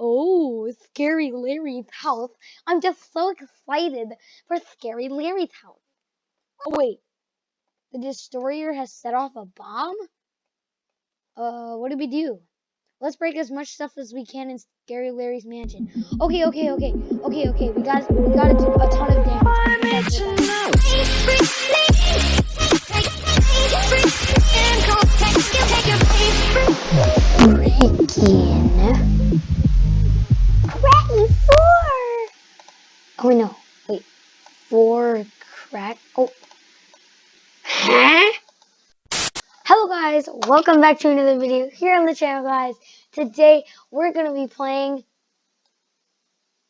Oh, Scary Larry's house. I'm just so excited for Scary Larry's house. Oh, wait. The destroyer has set off a bomb? Uh, what do we do? Let's break as much stuff as we can in Scary Larry's mansion. Okay, okay, okay. Okay, okay. We got we got to do a ton of damage. Breaking. Cracky four. Oh no. Wait. Four crack. Oh. Huh? Hello guys. Welcome back to another video here on the channel, guys. Today we're gonna be playing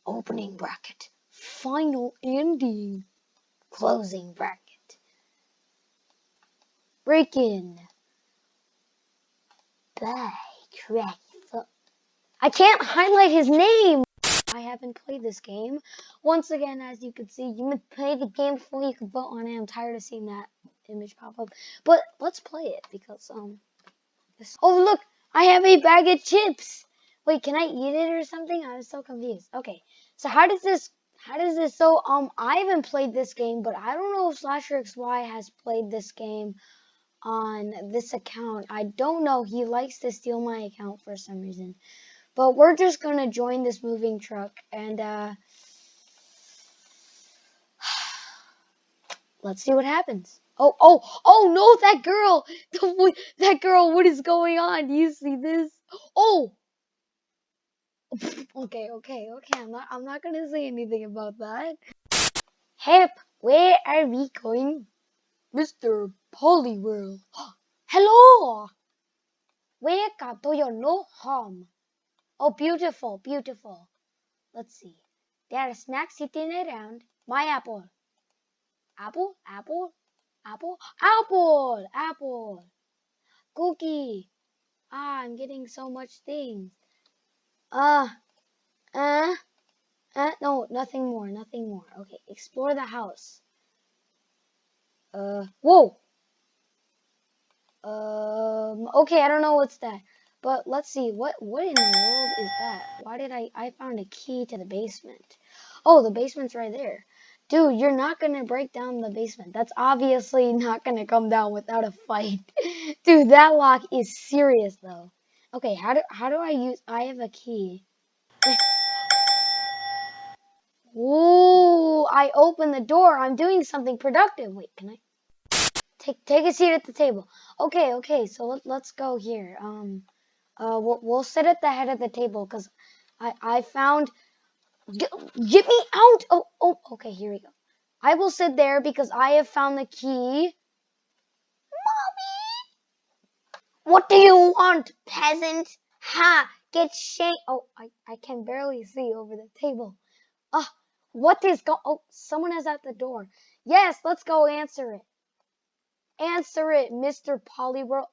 opening bracket, final ending, closing bracket, break in. Bye, crack. I can't highlight his name. I haven't played this game. Once again, as you can see, you must play the game before you can vote on it. I'm tired of seeing that image pop up. But let's play it because um. This- oh look, I have a bag of chips. Wait, can I eat it or something? I'm so confused. Okay, so how does this? How does this? So um, I haven't played this game, but I don't know if Slasher XY has played this game on this account. I don't know. He likes to steal my account for some reason. But we're just gonna join this moving truck and uh let's see what happens. Oh, oh, oh no, that girl! That girl, what is going on? Do you see this? Oh! Okay, okay, okay. I'm not I'm not gonna say anything about that. Hep, where are we going? Mr. Polyworld. Hello! Welcome to your no home. Oh, beautiful, beautiful. Let's see. There are snacks sitting around. My apple. Apple, apple, apple, apple, apple. Cookie. Ah, I'm getting so much things. Uh, uh, uh, no, nothing more, nothing more. Okay, explore the house. Uh, whoa. Um, okay, I don't know what's that. But let's see, what what in the world is that? Why did I, I found a key to the basement. Oh, the basement's right there. Dude, you're not gonna break down the basement. That's obviously not gonna come down without a fight. Dude, that lock is serious though. Okay, how do how do I use I have a key. Ooh, I opened the door. I'm doing something productive. Wait, can I take take a seat at the table? Okay, okay. So let, let's go here. Um uh we'll, we'll sit at the head of the table cuz I I found get, get me out. Oh, oh, okay, here we go. I will sit there because I have found the key. Mommy! What do you want, peasant? Ha! Get shanked. Oh, I, I can barely see over the table. Ah, what is go? Oh, someone is at the door. Yes, let's go answer it. Answer it, Mr. Polyworld.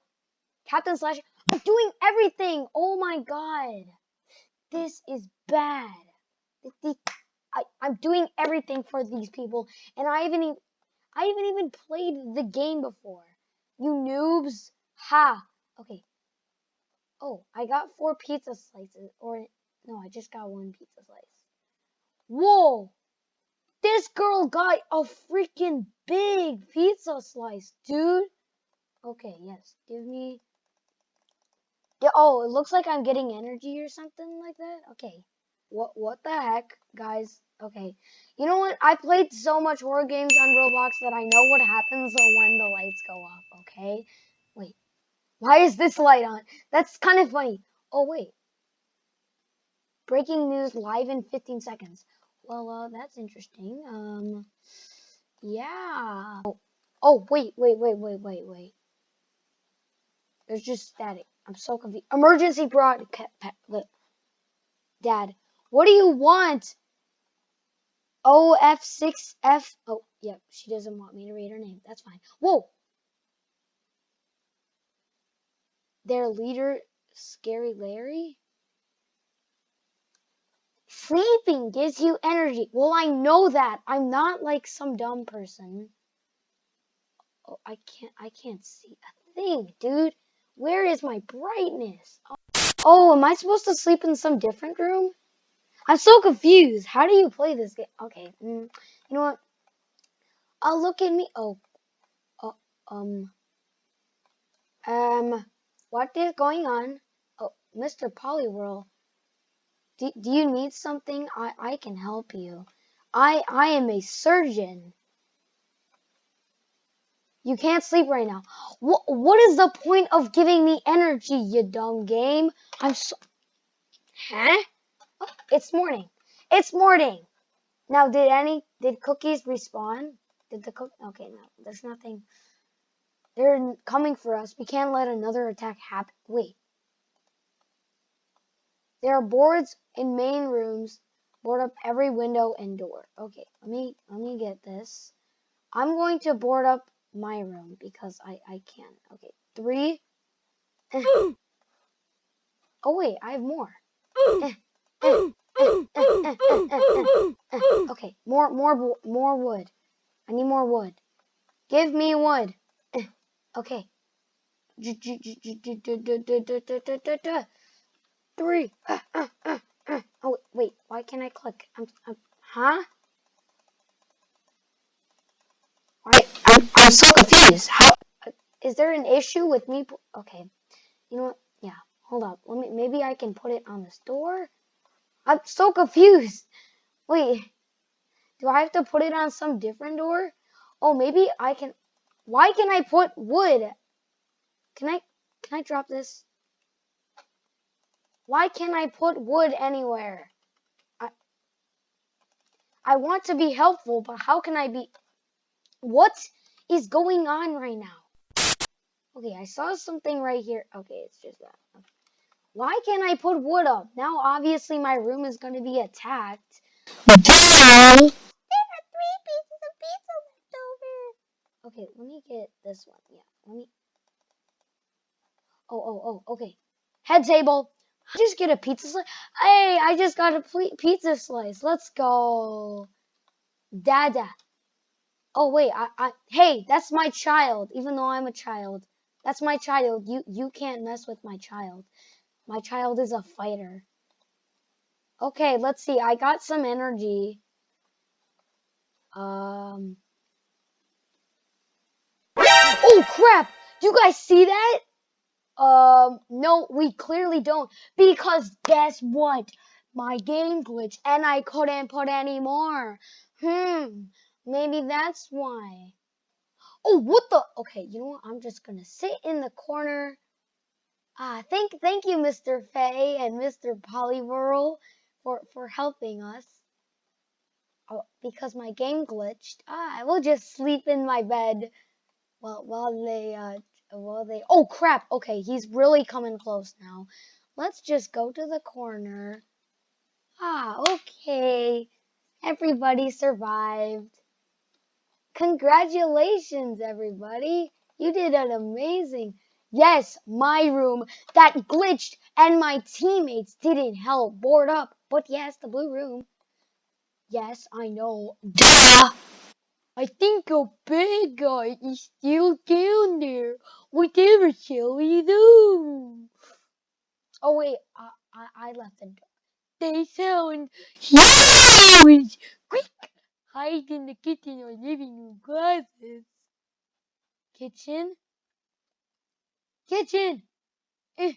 Captain Slash. I'm doing everything. Oh my god. This is bad. I, I'm doing everything for these people, and I haven't even, I haven't even played the game before. You noobs. Ha. Okay. Oh, I got four pizza slices, or no, I just got one pizza slice. Whoa! This girl got a freaking big pizza slice, dude. Okay, yes, give me. Yeah, oh, it looks like I'm getting energy or something like that. Okay. What what the heck, guys? Okay. You know what? I played so much horror games on Roblox that I know what happens when the lights go off, okay? Wait. Why is this light on? That's kind of funny. Oh, wait. Breaking news live in 15 seconds. Well, uh, that's interesting. Um, yeah. Oh, oh, wait, wait, wait, wait, wait, wait. There's just static. I'm so confused. Emergency broadcast. Dad, what do you want? OF6F. Oh, yep. She doesn't want me to read her name. That's fine. Whoa. Their leader, Scary Larry? Sleeping gives you energy. Well, I know that. I'm not like some dumb person. Oh, I can't I can't see a thing, dude. Where is my brightness? Oh, am I supposed to sleep in some different room? I'm so confused. How do you play this game? Okay, mm, you know what? I'll look at me. Oh, oh, um, um, what is going on? Oh, Mr. Poliwhirl, do, do you need something? I, I can help you. I, I am a surgeon. You can't sleep right now. What, what is the point of giving me energy, you dumb game? I'm so... Huh? It's morning. It's morning. Now, did any, did cookies respawn? Did the cook, okay, no, there's nothing. They're coming for us. We can't let another attack happen. Wait. There are boards in main rooms. Board up every window and door. Okay, let me, let me get this. I'm going to board up my room because I, I can. Okay, three. oh, wait, I have more. okay, more, more, more wood. I need more wood. Give me wood. Okay. Three. Oh, wait, why can't I click? I'm, I'm huh? I'm, so confused. How is there an issue with me? Okay, you know what? Yeah, hold up. Let me. Maybe I can put it on the store. I'm so confused. Wait, do I have to put it on some different door? Oh, maybe I can. Why can I put wood? Can I? Can I drop this? Why can't I put wood anywhere? I. I want to be helpful, but how can I be? What is going on right now? Okay, I saw something right here. Okay, it's just that. Okay. Why can't I put wood up? Now, obviously, my room is going to be attacked. There are three pieces of pizza left over. Okay, let me get this one. Yeah, let me. Oh, oh, oh, okay. Head table. I just get a pizza slice. Hey, I just got a pizza slice. Let's go. Dada. Oh wait, I, I, hey, that's my child. Even though I'm a child, that's my child. You, you can't mess with my child. My child is a fighter. Okay, let's see. I got some energy. Um. Oh crap! Do you guys see that? Um, no, we clearly don't. Because guess what? My game glitched and I couldn't put any more. Hmm. Maybe that's why. Oh, what the? Okay, you know what? I'm just gonna sit in the corner. Ah, thank, thank you, Mr. Fay and Mr. Poliwhirl for for helping us. Oh, because my game glitched. Ah, I will just sleep in my bed while while they uh while they. Oh crap! Okay, he's really coming close now. Let's just go to the corner. Ah, okay. Everybody survived. Congratulations, everybody. You did an amazing. Yes, my room that glitched and my teammates didn't help board up. But yes, the blue room. Yes, I know. Duh! I think a bad guy is still down there. Whatever shall we do? Oh wait, I I, I left the door. They sound huge. Quick! hide in the kitchen or living Kitchen? Kitchen! Eh,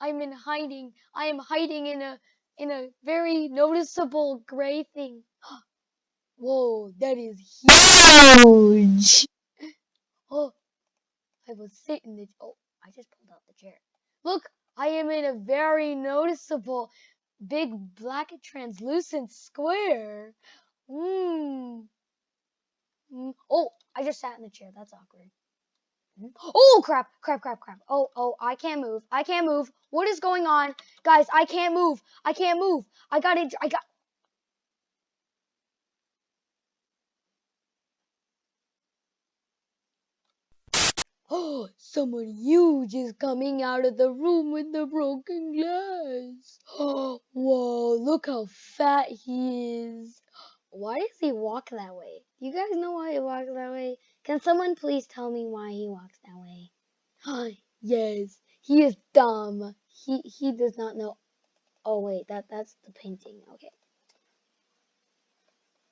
I'm in hiding. I am hiding in a in a very noticeable gray thing. Whoa, that is huge! Oh, I was sitting the oh, I just pulled out the chair. Look, I am in a very noticeable big black translucent square. Mmm. Mm. Oh, I just sat in the chair. That's awkward. Mm. Oh, crap, crap, crap, crap. Oh, oh, I can't move. I can't move. What is going on? Guys, I can't move. I can't move. I got it. I got. Oh, someone huge is coming out of the room with the broken glass. Oh, whoa, look how fat he is. Why does he walk that way? You guys know why he walks that way? Can someone please tell me why he walks that way? Hi, yes, he is dumb. he he does not know. Oh wait, that that's the painting. Okay.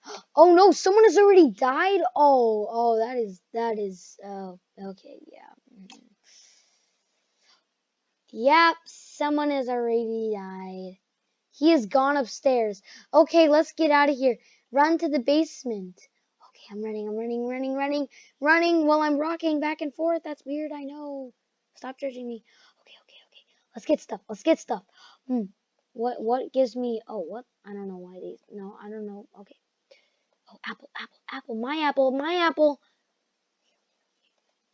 Oh no, someone has already died. Oh, oh, that is that is. Oh, okay, yeah. mhm. Yep, someone has already died. He has gone upstairs. Okay, let's get out of here. Run to the basement. Okay, I'm running, I'm running, running, running, running while I'm rocking back and forth. That's weird, I know. Stop judging me. Okay, okay, okay. Let's get stuff. Let's get stuff. Hmm. What what gives me oh what? I don't know why these no, I don't know. Okay. Oh apple, apple, apple, my apple, my apple.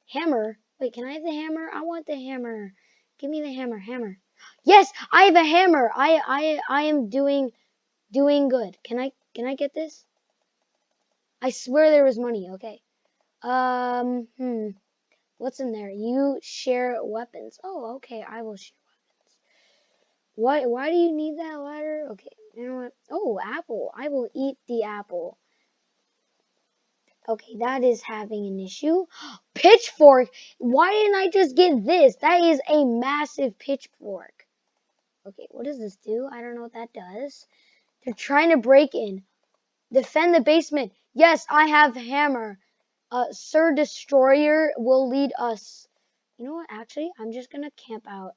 Hammer. Wait, can I have the hammer? I want the hammer. Give me the hammer, hammer. Yes, I have a hammer. I I I am doing doing good. Can I can I get this? I swear there was money. Okay. Um, hmm. What's in there? You share weapons. Oh, okay. I will share weapons. Why why do you need that ladder? Okay. You know what? Oh, apple. I will eat the apple. Okay, that is having an issue. Pitchfork. Why didn't I just get this? That is a massive pitchfork. Okay, what does this do? I don't know what that does. They're trying to break in. Defend the basement. Yes, I have hammer. Uh, Sir Destroyer will lead us. You know what? Actually, I'm just gonna camp out.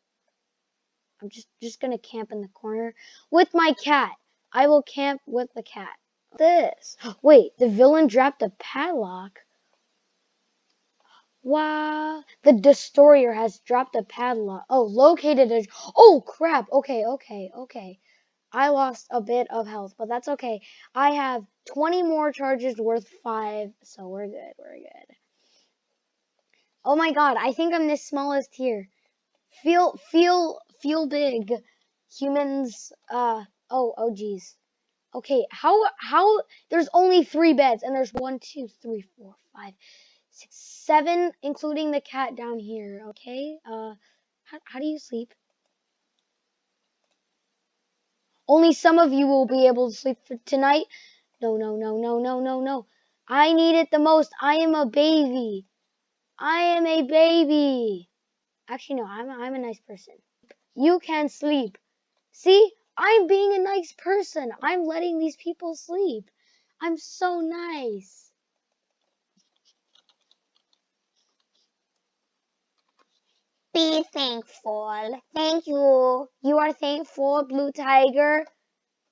I'm just just gonna camp in the corner with my cat. I will camp with the cat. This. Wait, the villain dropped a padlock. Wow. The destroyer has dropped a padlock. Oh, located a. Oh crap. Okay, okay, okay. I lost a bit of health, but that's okay. I have 20 more charges worth 5, so we're good, we're good. Oh my god, I think I'm the smallest here. Feel, feel, feel big. Humans, uh, oh, oh geez. Okay, how, how, there's only 3 beds, and there's one, two, three, four, five, six, seven, including the cat down here, okay? Uh, how, how do you sleep? Only some of you will be able to sleep for tonight. No, no, no, no, no, no, no. I need it the most. I am a baby. I am a baby. Actually, no, I'm I'm a nice person. You can sleep. See, I'm being a nice person. I'm letting these people sleep. I'm so nice. Be thankful. Thank you. You are thankful, Blue Tiger.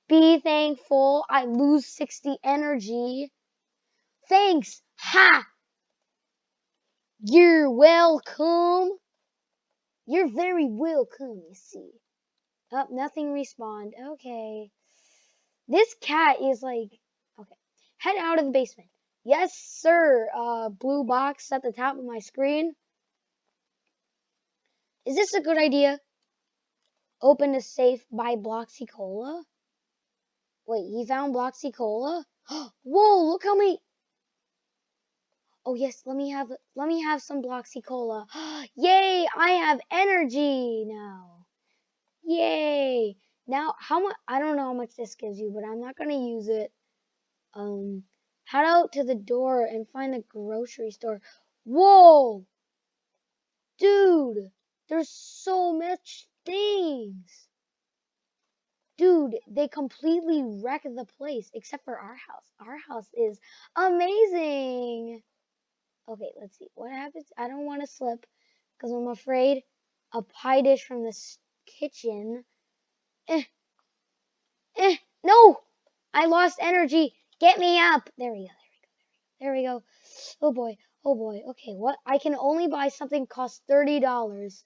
Be thankful. I lose 60 energy. Thanks. Ha! You're welcome. You're very welcome, you see. Up, oh, nothing respond. Okay. This cat is like, okay. Head out of the basement. Yes, sir. Uh, blue box at the top of my screen. Is this a good idea? Open a safe by Bloxy Cola? Wait, he found Bloxy Cola? Whoa, look how many Oh yes, let me have let me have some Bloxy Cola. Yay, I have energy now. Yay. Now how much I don't know how much this gives you, but I'm not gonna use it. Um head out to the door and find the grocery store. Whoa! Dude! There's so much things. Dude, they completely wrecked the place except for our house. Our house is amazing. Okay, let's see. What happens? I don't want to slip because I'm afraid a pie dish from the kitchen. Eh. Eh. No! I lost energy. Get me up. There we go. There we go. There we go. Oh boy. Oh boy. Okay, what? I can only buy something cost $30.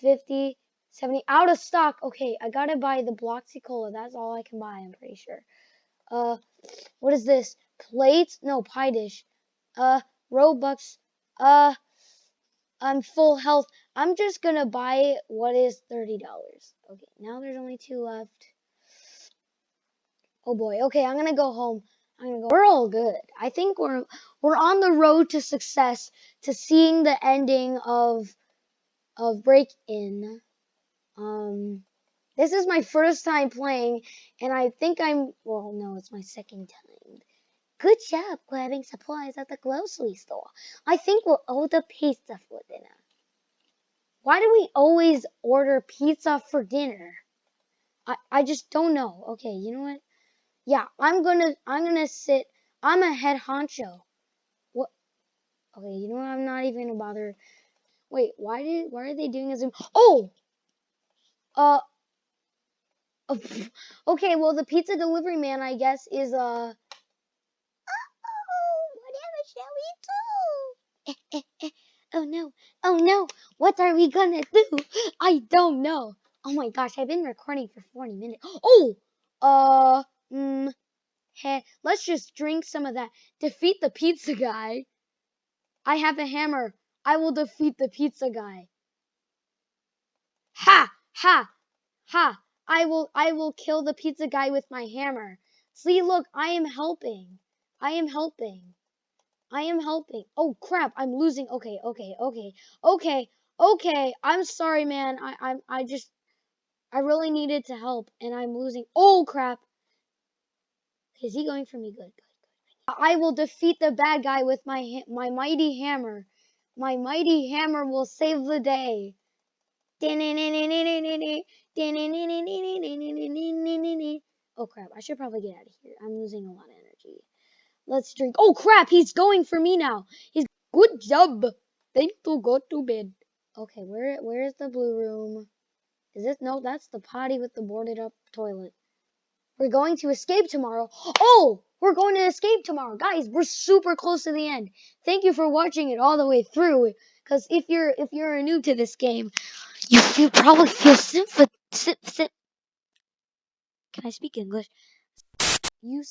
50 70 out of stock. Okay, I gotta buy the Bloxy Cola. That's all I can buy, I'm pretty sure. Uh, what is this? Plates? No, pie dish. Uh, Robux. Uh, I'm full health. I'm just gonna buy what is $30. Okay, now there's only two left. Oh boy. Okay, I'm gonna go home. I'm gonna go. We're all good. I think we're we're on the road to success, to seeing the ending of of Break In. Um, this is my first time playing, and I think I'm, well, no, it's my second time. Good job grabbing supplies at the grocery store. I think we'll order pizza for dinner. Why do we always order pizza for dinner? I, I just don't know. Okay, you know what? Yeah, I'm gonna I'm gonna sit. I'm a head honcho. What? Okay, you know what? I'm not even gonna bother. Wait, why did why are they doing a zoom? Oh, uh, uh, okay. Well, the pizza delivery man, I guess, is uh. Oh, whatever shall we do? Eh, eh, eh. oh no! Oh no! What are we gonna do? I don't know. Oh my gosh, I've been recording for 40 minutes. Oh, uh, mm, Hey, let's just drink some of that. Defeat the pizza guy. I have a hammer. I will defeat the pizza guy. Ha! Ha! Ha! I will I will kill the pizza guy with my hammer. See, look, I am helping. I am helping. I am helping. Oh crap, I'm losing. Okay, okay, okay. Okay, okay. I'm sorry, man. I I I just I really needed to help and I'm losing. Oh crap. Is he going for me? Good, good, good. I will defeat the bad guy with my my mighty hammer. My mighty hammer will save the day. Oh crap, I should probably get out of here. I'm losing a lot of energy. Let's drink. Oh crap, he's going for me now. He's good job. Time to go to bed. Okay, where where is the blue room? Is this no, that's the potty with the boarded up toilet. We're going to escape tomorrow. Oh, we're going to escape tomorrow. Guys, we're super close to the end. Thank you for watching it all the way through. Because if you're if you're new to this game, you, you probably feel sympathy. Can I speak English? You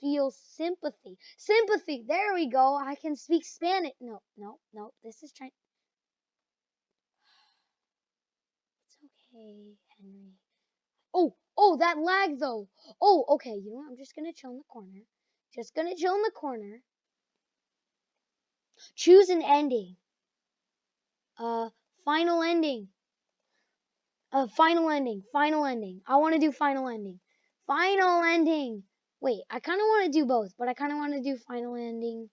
feel sympathy. Sympathy. There we go. I can speak Spanish. No, no, no. This is trying. It's okay, Henry. Oh, oh, that lag though. Oh, okay. You know what? I'm just gonna chill in the corner. Just gonna chill in the corner. Choose an ending. Uh, final ending. Uh, final ending. Final ending. I want to do final ending. Final ending. Wait, I kind of want to do both, but I kind of want to do final ending.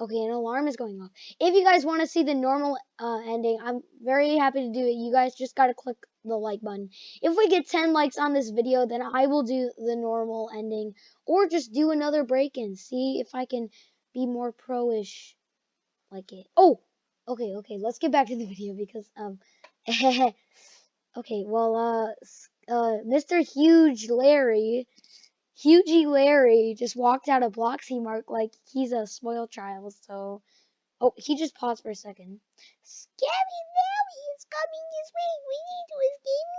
Okay, an alarm is going off. If you guys want to see the normal uh, ending, I'm very happy to do it. You guys just got to click the like button. If we get 10 likes on this video, then I will do the normal ending. Or just do another break-in. See if I can be more pro-ish like it. Oh! Okay, okay, let's get back to the video because, um... okay, well, uh, uh, Mr. Huge Larry Hughie Larry just walked out of Bloxy Mark like he's a spoiled child, so... Oh, he just paused for a second. Scary Larry is coming this way. We need to escape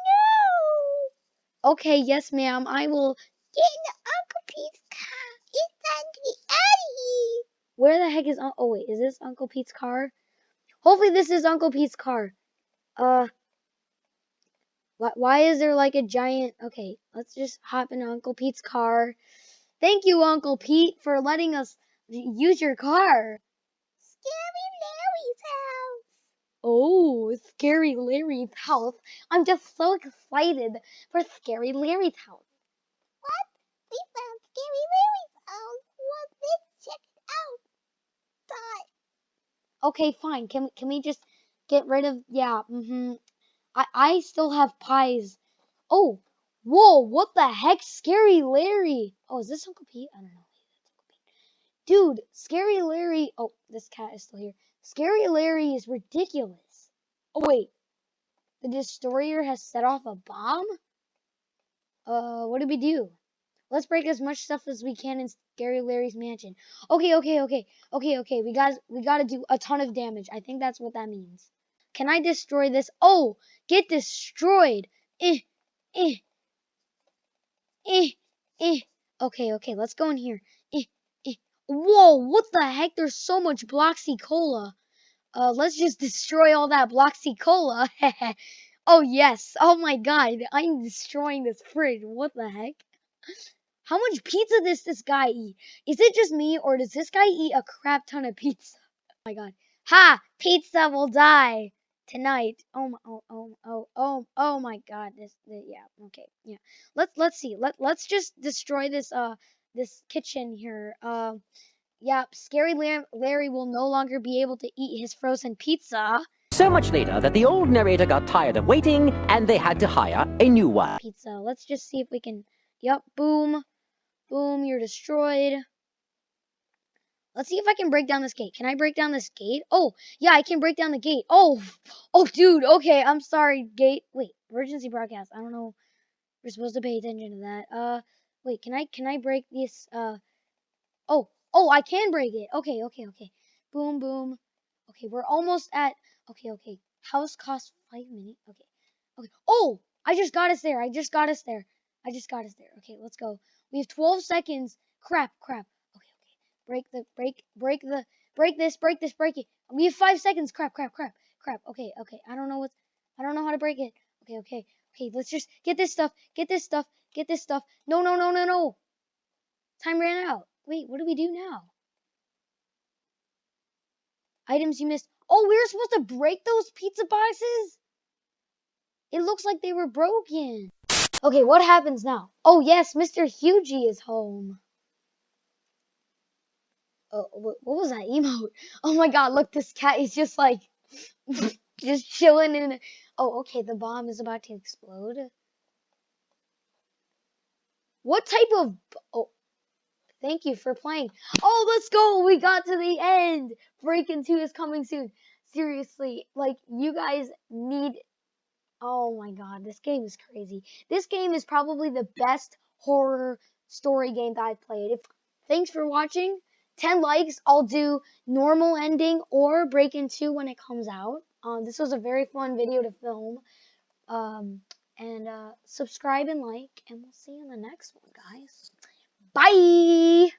now. Okay, yes, ma'am. I will get in the Uncle Pete's car. It's time to get out of here. Where the heck is... Oh, wait. Is this Uncle Pete's car? Hopefully this is Uncle Pete's car. Uh... Why is there like a giant... Okay, let's just hop in Uncle Pete's car. Thank you, Uncle Pete, for letting us use your car. Scary Larry's house. Oh, Scary Larry's house. I'm just so excited for Scary Larry's house. What? We found Scary Larry's house. Well, let's check it out. Okay, fine. Can, can we just get rid of... Yeah, mm-hmm. I, I still have pies. Oh, whoa, what the heck? Scary Larry. Oh, is this Uncle Pete? I don't know. Dude, Scary Larry. Oh, this cat is still here. Scary Larry is ridiculous. Oh, wait. The destroyer has set off a bomb? Uh, what do we do? Let's break as much stuff as we can in Scary Larry's mansion. Okay, okay, okay. Okay, okay. We got we got to do a ton of damage. I think that's what that means. Can I destroy this? Oh, get destroyed. Eh, eh, eh, eh. Okay, okay, let's go in here. Eh, eh. Whoa, what the heck? There's so much Bloxy Cola. Uh, let's just destroy all that Bloxy Cola. oh, yes. Oh, my God. I'm destroying this fridge. What the heck? How much pizza does this guy eat? Is it just me, or does this guy eat a crap ton of pizza? Oh, my God. Ha! Pizza will die tonight. Oh my, oh, oh, oh, oh, oh my God! This, the, yeah, okay, yeah. Let's let's see. Let let's just destroy this uh this kitchen here. Uh, Yep, Scary Larry will no longer be able to eat his frozen pizza. So much later that the old narrator got tired of waiting and they had to hire a new one. Pizza. Let's just see if we can. Yep, boom. Boom, you're destroyed. Let's see if I can break down this gate. Can I break down this gate? Oh, yeah, I can break down the gate. Oh, oh, dude. Okay, I'm sorry, gate. Wait, emergency broadcast. I don't know. We're supposed to pay attention to that. Uh, wait, can I can I break this? Uh, oh, oh, I can break it. Okay, okay, okay. Boom, boom. Okay, we're almost at. Okay, okay. House costs five minutes. Okay, okay. Oh, I just got us there. I just got us there. I just got us there. Okay, let's go. We have 12 seconds. Crap, crap. Break the, break, break the, break this, break this, break it. We have five seconds. Crap, crap, crap, crap. Okay, okay. I don't know what's, I don't know how to break it. Okay, okay, okay. Let's just get this stuff, get this stuff, get this stuff. No, no, no, no, no. Time ran out. Wait, what do we do now? Items you missed. Oh, we were supposed to break those pizza boxes? It looks like they were broken. Okay, what happens now? Oh, yes, Mr. Hugie is home. Oh, what, was that emote? Oh my god, look, this cat is just like, just chilling in. Oh, okay, the bomb is about to explode. What type of. Oh, thank you for playing. Oh, let's go! We got to the end! Break In 2 is coming soon. Seriously, like, you guys need Oh my god, this game is crazy. This game is probably the best horror story game that I've played. If thanks for watching. 10 likes, I'll do normal ending or Breakin' 2 when it comes out. Um, this was a very fun video to film. Um, and uh, subscribe and like, and we'll see you in the next one, guys. Bye!